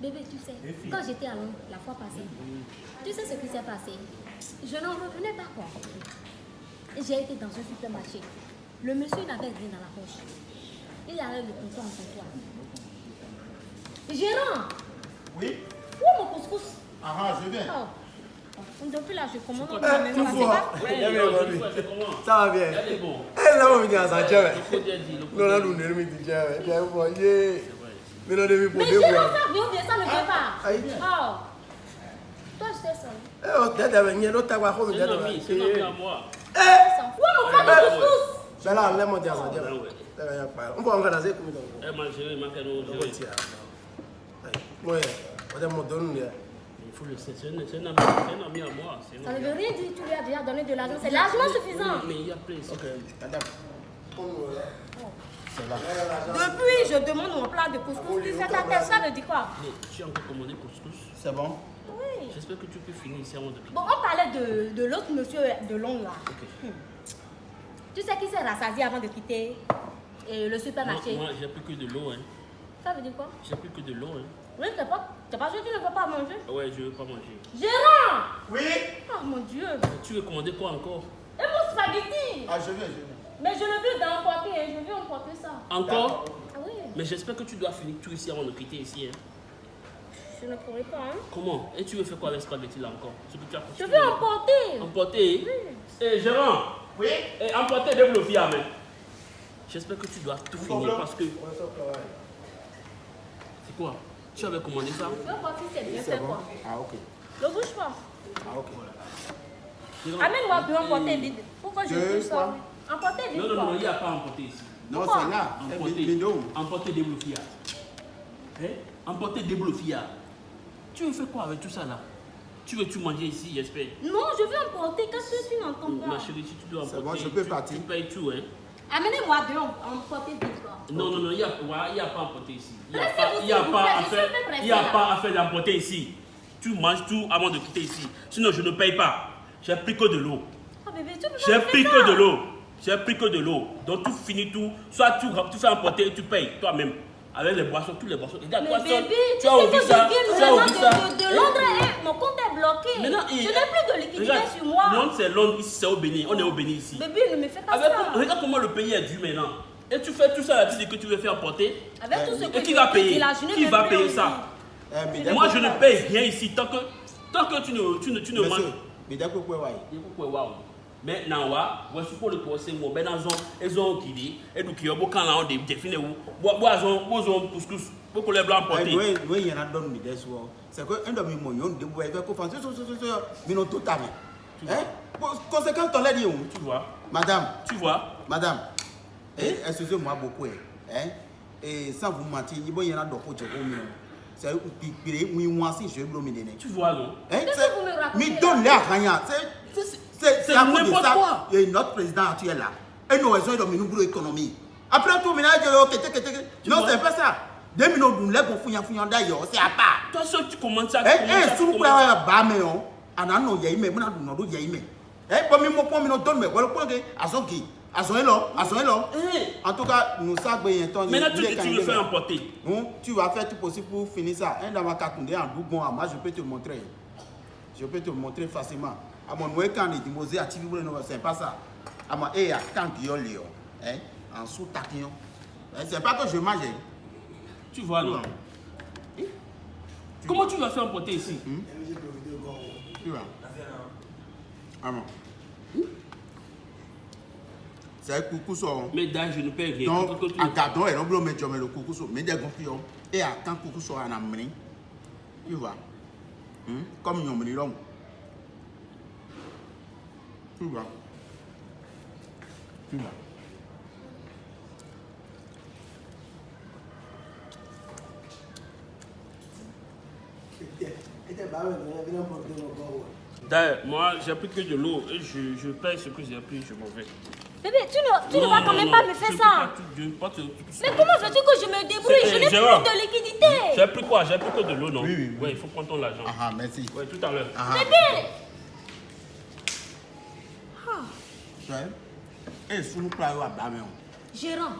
Bébé, tu sais, quand j'étais à Londres la fois passée, tu sais ce qui s'est passé Je n'en revenais pas quoi. J'ai été dans un supermarché. Le monsieur n'avait rien dans la poche. Il avait le comptoir en comptoir. Gérant, Oui où est mon couscous Ah ah, je viens. Oh. Depuis là, je commande. Eh, mais tout ça, Ça va bien. Il y a des bons. Eh, là, à ça, tiens, mais. Le coup d'être dit, le coup Non, là, d'être nous, dit. nous, nous, nous, tiens, mais. Tiens, bon, yeah. Mais non, demi pour Mais deux gérant, mois. ça vient bien, ça ne veut pas. Aïe. Oh. Toi, je t'ai seul. Eh, on t'a dit, mais non, t'as quoi, comme C'est t'as un dit. ami, c'est un ami à moi. Eh, Où est mon plat de couscous ben là, là, mon Dieu, ça, tiens. Ah ouais. Eh, ben, y a pas. On peut en faire dans ces communes. Eh, ma chérie, ma canon, On. Ouais, on t'a monté, nous, là. Il faut le c'est un, c'est un ami, c'est un ami à moi. c'est Ça ne veut rien dire, tu lui as déjà donné de l'argent. C'est largement suffisant. Mais il y a plein. Ok, madame. Depuis, je demande mon plat de couscous. Tu sais, ta tête, ça veut dire quoi? Mais tu as encore commandé couscous C'est bon Oui. J'espère que tu peux finir ici avant de. Bon, on parlait de, de l'autre monsieur de Londres là. Ok. Tu sais qui s'est rassasié avant de quitter euh, le supermarché? Moi, j'ai plus que de l'eau. Hein. Ça veut dire quoi? J'ai plus que de l'eau. Hein. Oui, t'as pas, t'as pas que tu ne veux pas manger? Ouais, je veux pas manger. Gérant Oui Oh mon Dieu Mais tu veux commander quoi encore? Et mon spaghetti Ah, je viens, je viens. Mais je le veux d'emporter, hein, je veux emporter ça. Encore? Ah Mais j'espère que tu dois finir tout ici avant de quitter ici. Hein. Je ne pourrai pas, hein. Comment? Et tu veux faire quoi avec ce spaghetti là encore? Ce que tu as Je veux emporter Emporter? Eh, Gérard Oui Eh, emporter des blocs à main. J'espère que tu dois tout finir parce que. C'est quoi? Tu avais commandé ça? Je veux voir si c'est bien C'est fait bon quoi? Ah, ok. Ne bouge pas. Ah, ok. Amène-moi eh, emporter vite. Pourquoi je veux ça? oui. Emporter vite Non, non, non, il n'y a pas emporter ici. Non, c'est là. Emporter des blocs Hein? Emporter des blocs Tu veux faire quoi avec tout ça là? Tu veux tout manger ici, j'espère Non, je veux emporter. Qu'est-ce que tu n'entends Ma pas chérie, si tu dois C'est emporter, bon, je peux tu, partir. tu payes tout, hein Amenez-moi deux emporter vite quoi. Non, non, non, il n'y a, a pas à emporter ici. Il n'y a a a pas à faire d'emporter ici. Tu manges tout avant de quitter ici. Sinon, je ne paye pas. J'ai pris que de l'eau. Oh pas J'ai pris que de l'eau. J'ai pris que de l'eau. Donc, tu finis tout. Soit tu, tu fais emporter et tu payes toi-même. Avec les boissons, toutes les boissons. Regarde, Mais toi seul, bébé, tu tu as sais oublié que ça. je Tu viens as vraiment oublié ça. de, de, de Londres et mon compte est bloqué. Maintenant, je il- n'ai plus de liquidité Regarde, sur moi. Londres, c'est Londres. Ici, c'est au Bénin. On est au Bénin ici. Bébé, ne me fais pas Avec- ça. regarde comment le pays est dû maintenant. Et tu fais tout ça là, tu dis que tu veux faire porter. Avec tout ce que Et qui je va payer? Qui va payer ça? Eh, mais Moi, je ne paye rien ici tant que, tant que tu ne, tu ne, tu ne manges. Mais d'accord, quoi, ouais. Waouh. Maintenant, wa, voici pour le procès, moi, ben, dans ils ont qui dit, et donc, il y a beaucoup quand on définit où, bois, bois, bois, couscous, pour que les blancs Eh, portent. oui, oui, il y en a d'autres, mais des fois, c'est que un de mes moyens, de vous avez confiance, mais non, tout à fait. Hein? Pour- Conséquence, on l'a dit, où? Tu vois, Madame, tu vois. madame, eh, excusez-moi beaucoup, hein? Hein? Et sans vous mentir, il y en a d'autres qui ont mis. C'est un petit peu, oui, moi aussi, je vais vous le donner. Tu vois, non? Hein? Qu'est-ce c'est- à rien. C'est- C'est- à n'importe ça. quoi. Et notre président actuel là, et nous raisons de nous pour l'économie. Après tout, maintenant, je ok. Tu Non, c'est pas ça. Deux minutes, nous les pour fouiller, fouiller d'ailleurs, c'est à part. Toi seul, tu commences ça. tu Eh, eh, ça, tu le commences ça. plan, bah, mais on, on a nos yaïmé, on a nos yaïmé. Eh, pour moi, pour moi, donne, mais voilà, que, à son qui, à son élo, à son. Eh, En tout cas, nous savons bien, ton Maintenant, tu tu veux faire emporter. Non, tu vas faire tout possible pour finir ça. Un dans ma carte, en dougon, moi, je peux te montrer. Je peux te montrer facilement. À mon moment, quand il dit, à TV, c'est pas ça. À mon, et à quand il y a Léon, hein, en sous taquillon. Hein, C'est pas que je mange. hein. Tu vois, non? Comment tu vas faire emporter ici? Tu vois? Ah bon? C'est un coucou sur. Mais d'ailleurs, je ne paye rien. Donc, à gardon, et non, tu mets le coucou sur. Mais des gonflons. Et à quand coucou sur un amène. Tu vois? Hum? Comme nous, nous l'homme. Tu vois. Tu vois. D'ailleurs, moi, j'ai pris que de l'eau et je, je paye ce que j'ai pris, je m'en vais. Bébé, tu ne, tu ne Non, vas quand non, même non, pas me faire ça. je pas te-. Mais comment veux-tu que je me débrouille? Je eh, n'ai plus de liquidité. J'ai pris quoi? J'ai pris que de l'eau, non? Oui, oui, oui. Ouais, il faut prendre ton argent. Ah ah, merci. Ouais, tout à l'heure. Ah ah. Bébé Tu vois. Et sous nous à on. Gérant,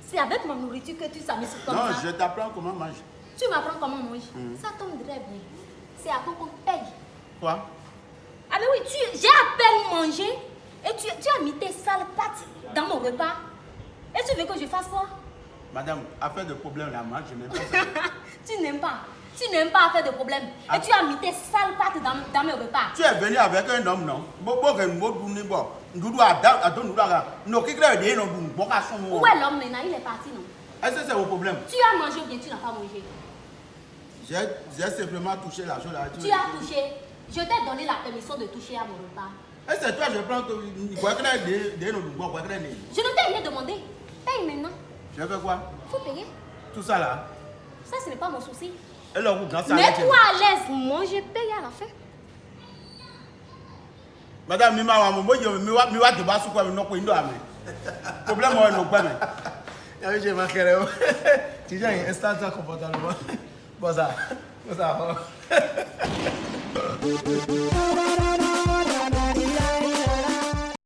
c'est avec ma nourriture que tu s'amuses comme Non, ça. je t'apprends comment manger. Tu m'apprends comment manger. Ça tombe très bien. C'est à quoi qu'on paye? Quoi? Ah mais oui, tu, j'ai à peine mangé et tu, tu as mis tes sales pattes dans mon repas. Et tu veux que je fasse quoi? Madame, affaire de problème là, moi, je n'aime pas ça. Tu n'aimes pas. Tu n'aimes pas faire de problème. Ah. Et tu as mis tes sales pattes dans, dans mes repas. Tu es venu avec un homme, non? Où est l'homme maintenant Il est parti, non? Est-ce que c'est vos problème Tu as mangé ou bien tu n'as pas mangé? J'ai j'ai simplement touché la chose là. Tu as touché. Je t'ai donné la permission de toucher à mon repas. Est-ce que toi, je prends. Quoi que des des noms, bon, quoi que des. Je ne t'ai rien demandé. Paye maintenant. Je fais quoi? Il faut payer. Tout ça là? Ça, ce n'est pas mon souci. Et là, vous, grand ça. Mets-toi à l'aise. Moi, je paye à la fin. Madame, mi ma wa mo yo mi wa mi wa de ba su kwa mi no ko indo ame. Problème. Ya ve je ma kere o. Ti ja yin instant comportement. Boza. Boza.